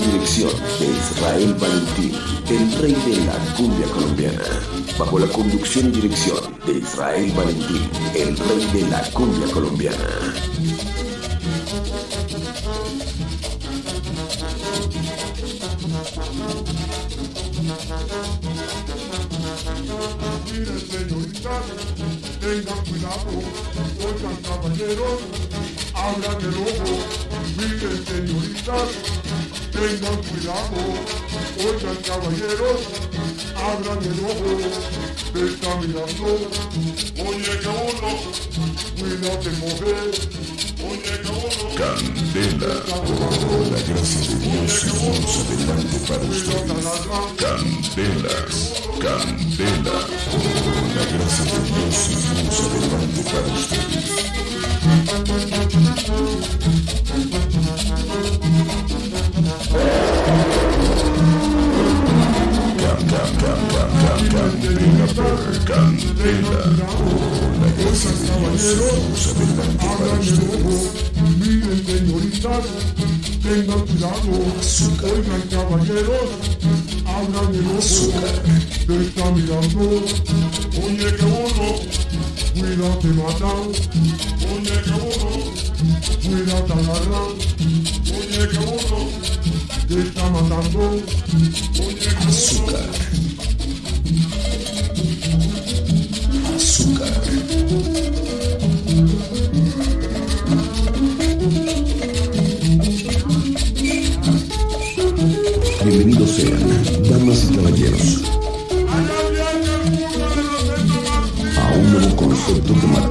dirección de Israel Valentín, el rey de la cumbia colombiana. Bajo la conducción y dirección de Israel Valentín, el rey de la cumbia colombiana. Miren señoritas, tengan cuidado, oigan caballeros, abran el ojo. Miren señoritas, tengan cuidado, oigan caballeros, abran el ojo. Te está mirando, oye uno, cuídate mujer, oye uno. Candela, por la gracia de Dios seguimos adelante para ustedes. Candelas, Candela, por la gracia de Dios seguimos adelante para ustedes. Candela, la Dios seguimos adelante miren señoritas, tengan cuidado, oigan caballeros, abran el ojo, te está mirando, oye que uno, cuídate matan, oye que uno, cuídate agarran, oye que uno, te está matando, oye que Bienvenidos sean, damas y caballeros, a un nuevo concepto que, mar-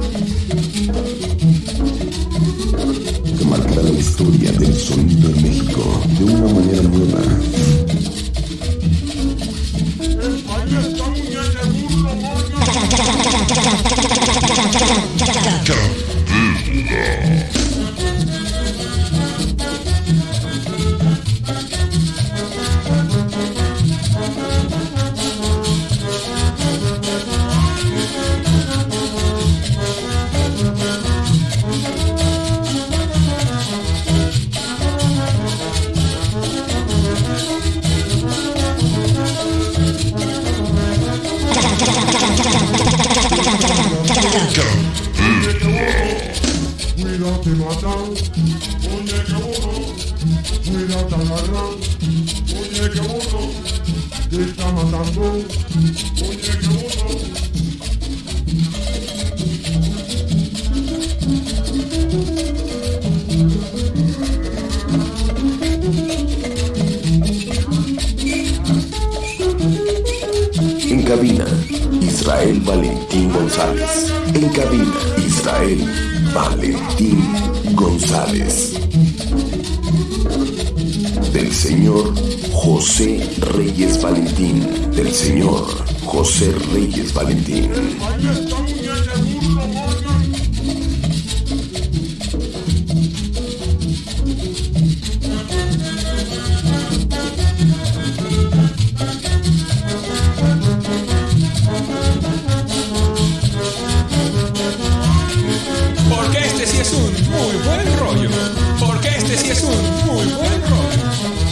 que marcará la historia del sonido en México de una manera nueva. Muñeca burro, moño. Cuídate matan, oye que uno, te está matando, oye que cabina, Israel Valentín González. En cabina, Israel Valentín González. Del señor José Reyes Valentín. Del señor José Reyes Valentín. Porque este sí es un muy buen rollo. Sí es un muy buen.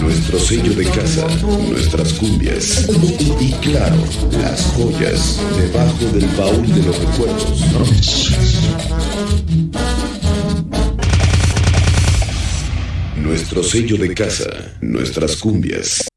Nuestro sello de casa, nuestras cumbias y, claro, las joyas debajo del baúl de los recuerdos. Nuestro sello de casa, nuestras cumbias.